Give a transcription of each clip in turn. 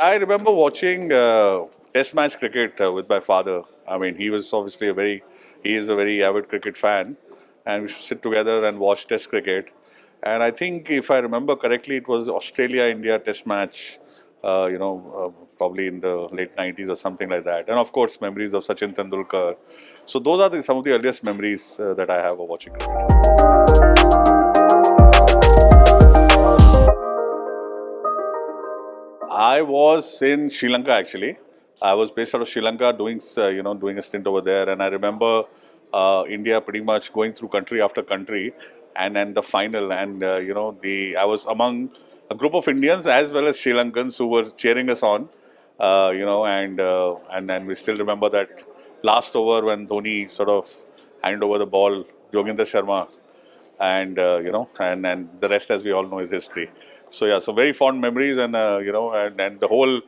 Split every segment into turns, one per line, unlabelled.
I remember watching uh, Test match cricket uh, with my father. I mean, he was obviously a very, he is a very avid cricket fan, and we should sit together and watch Test cricket. And I think, if I remember correctly, it was Australia-India Test match. Uh, you know, uh, probably in the late 90s or something like that. And of course, memories of Sachin Tendulkar. So those are the, some of the earliest memories uh, that I have of watching cricket. I was in Sri Lanka actually. I was based out of Sri Lanka doing, you know, doing a stint over there. And I remember uh, India pretty much going through country after country and then the final. And, uh, you know, the I was among a group of Indians as well as Sri Lankans who were cheering us on, uh, you know, and, uh, and and we still remember that last over when Dhoni sort of handed over the ball, Joginder Sharma, and uh, you know, and and the rest, as we all know, is history. So yeah, so very fond memories, and uh, you know, and, and the whole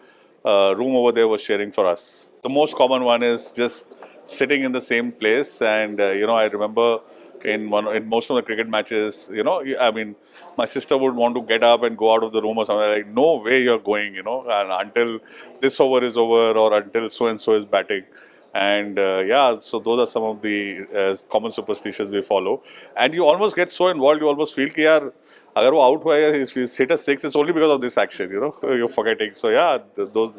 uh, room over there was cheering for us. The most common one is just sitting in the same place, and uh, you know, I remember in one in most of the cricket matches, you know, I mean, my sister would want to get up and go out of the room or something like, no way you're going, you know, and until this over is over or until so and so is batting and uh, yeah so those are some of the uh, common superstitions we follow. And you almost get so involved you almost feel ki yaar agar wo out hua hai if he's hit a six it's only because of this action you know you're forgetting. So yeah those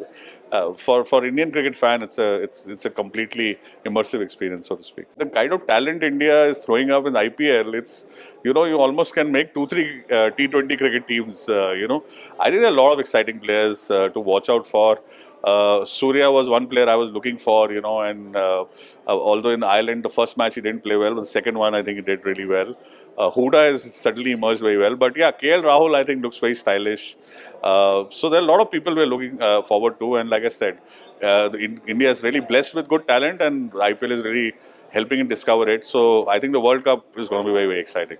uh, for for indian cricket fan it's a it's it's a completely immersive experience so to speak. The kind of talent india is throwing up in ipl it's you know you almost can make two three uh, t20 cricket teams uh, you know. I think there are a lot of exciting players uh, to watch out for. Uh, Surya was one player I was looking for, you know, and uh, uh, although in Ireland the first match he didn't play well, but the second one I think he did really well. Uh, Huda has certainly emerged very well, but yeah, KL Rahul I think looks very stylish. Uh, so there are a lot of people we're looking uh, forward to, and like I said, uh, in, India is really blessed with good talent, and IPL is really helping it discover it. So I think the World Cup is going to be very very exciting.